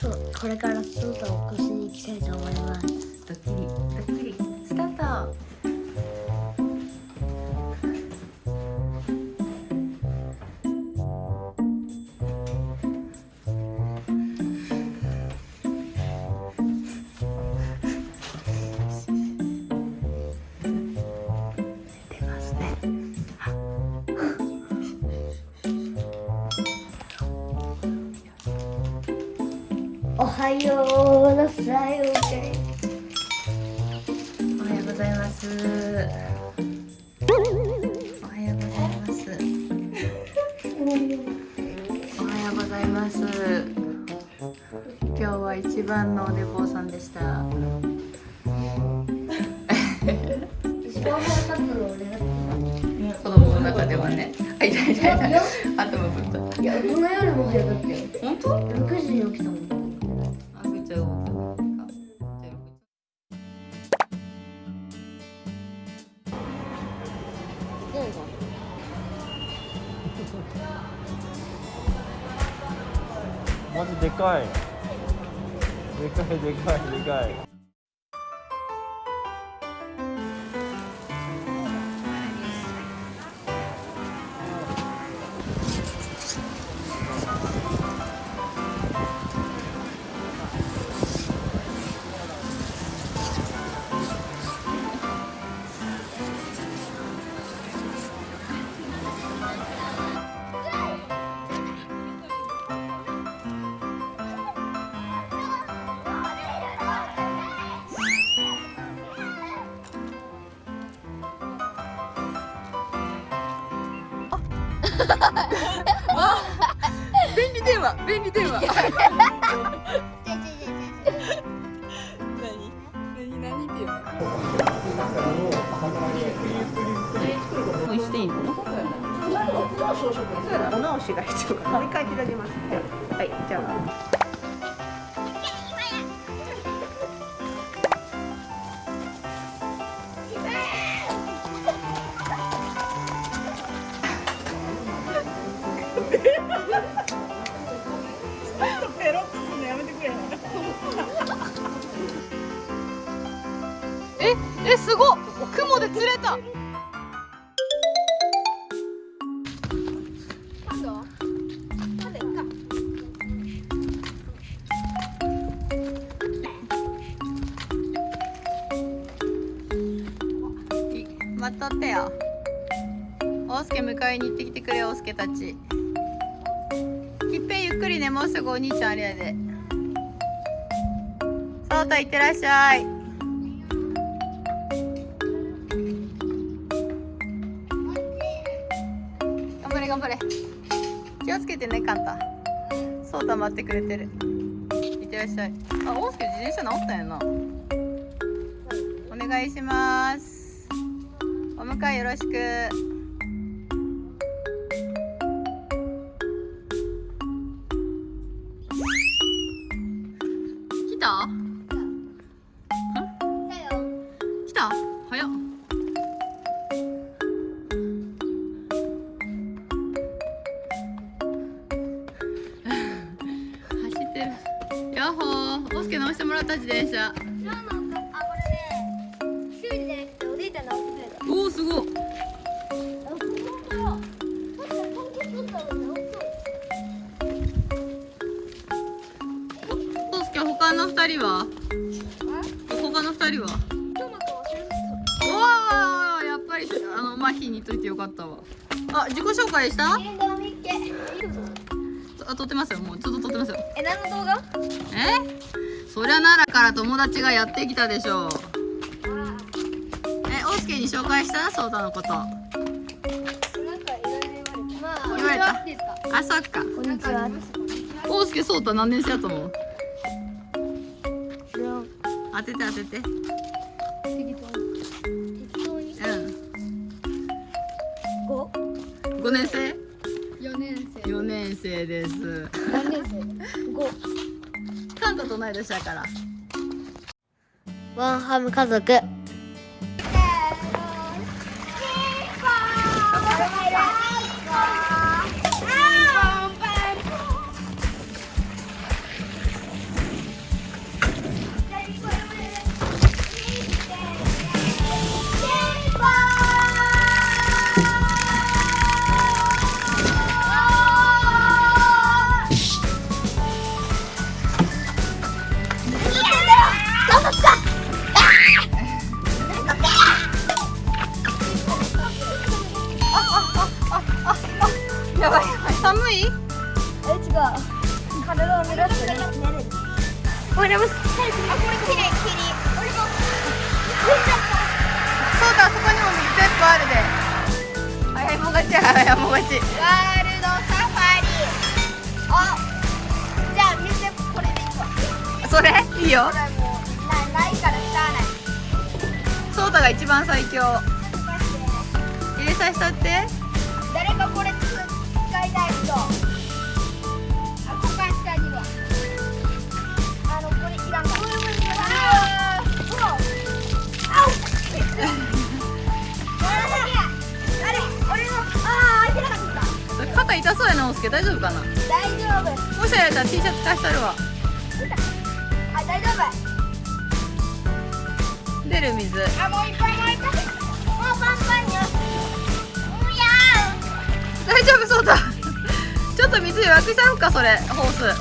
これからスーパーを起こしに行きたいと思います。ドッキリドッキリ。はようなさいおかえおはようございます。おはようございます。おはようございます。今日は一番のお寝坊さんでした。子供の中ではね。あいたいたいた頭ぶった。たいや大人よりも早かったよ。本当？6時に起きたもんあぐちゃをマジでかい。でかいでかいでかい。便利電話便利電話。何？何？何？電話もうしていいのお直しが必要かもう一回広げますええすごっ。雲で釣れた。待っとってよ。おうすけ迎えに行ってきてくれおうすけたち。きっぺんゆっくりねもうすぐお兄ちゃんあれやで。そうたいってらっしゃい。頑張れ。気をつけてねカンタ。そうた待ってくれてる。いってらっしゃい。あおうすけ自転車直ったんやな。お願いします。お迎えよろしく。来た？た自転車おおすごいおすけ他の二人は他の二人はおおやっぱりあの麻痺にといてよかったわあ自己紹介したあ撮ってますよもうちょっと撮ってますよえ何の動画えそりゃ奈良から友達がやってきたでしょう。えおうすけに紹介した？そうたのこと。言われた？あそっか。こんにちはおうすけそうた何年生やと思う当てて当てて。うん。五5年生？四年生。4年生です。何年生。五タと同い年だから。ワンハム家族。寒い？え違う。体を濡らして寝るもあこれ綺麗きり俺もそうだそこにも水鉄砲あるで。あやもがちあやもがちワールドサファリ。あじゃあ水鉄砲これでいいわそれいいようソーが一番最強。入れさせたって？痛そうやなおすけ大丈夫かな？大丈夫。もしあれたら T シャツ貸したるわ。あ大丈夫。出る水。あもういっぱいもういっぱいもうパンパンようや大丈夫そうだ。ちょっと水弱くしたろうかそれ。ホース。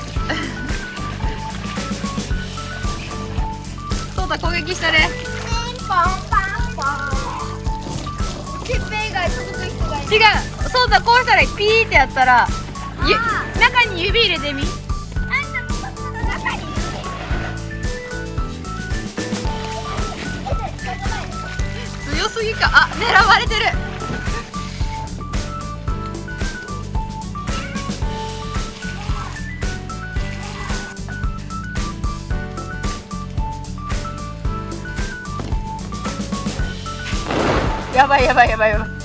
そうだ攻撃したれーピンポンパンポン。てっぺん以外続く人がいる。違う。そうだこうしたらピーってやったらゆ中に指入れてみ。強すぎか。あ狙われてる。やばいやばいやばいやばい。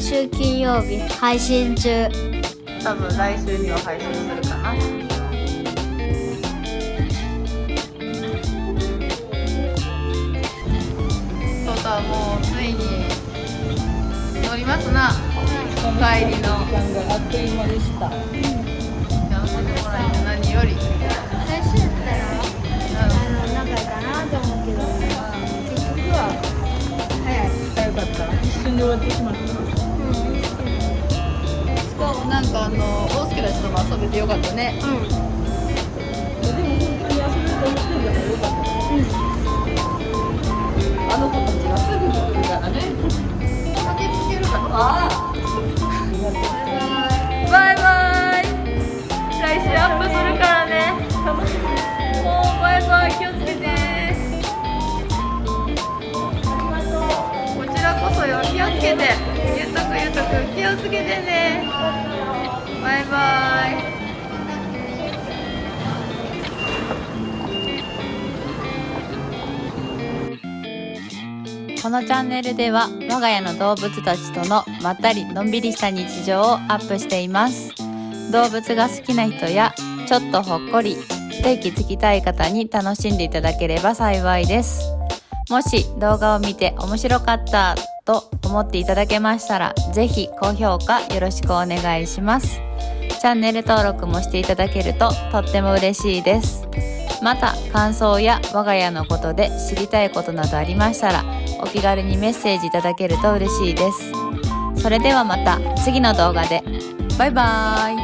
毎週金曜日配信中。多分来週には配信するかな。そうだもうついに乗りますな。帰りの。時間があっという間でした。幸せでもらえて何より。最初やったらあの仲いいかなと思うけど。結局は早い。早かった。一瞬で終わってしまった。なんかあの大輔たちとも遊べてよかったね。でも本当に遊べると思ってるからよかった。あの子たちがすぐ来るからね。駆けつけるからああバイバイ。来週アップするからね。もうバイバイ気をつけて。こちらこそよ。気をつけて。ゆうとくゆうとく。気をつけてねバイこのチャンネルでは我が家の動物たちとのまったりのんびりした日常をアップしています。動物が好きな人やちょっとほっこり一息つきたい方に楽しんでいただければ幸いです。もし動画を見て面白かったと思っていただけましたらぜひ高評価よろしくお願いします。チャンネル登録もしていただけるととっても嬉しいです。また感想や我が家のことで知りたいことなどありましたらお気軽にメッセージいただけると嬉しいです。それではまた次の動画で。バイバーイ。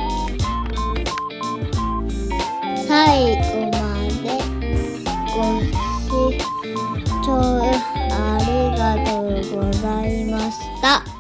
最後までご視聴ありがとうございました。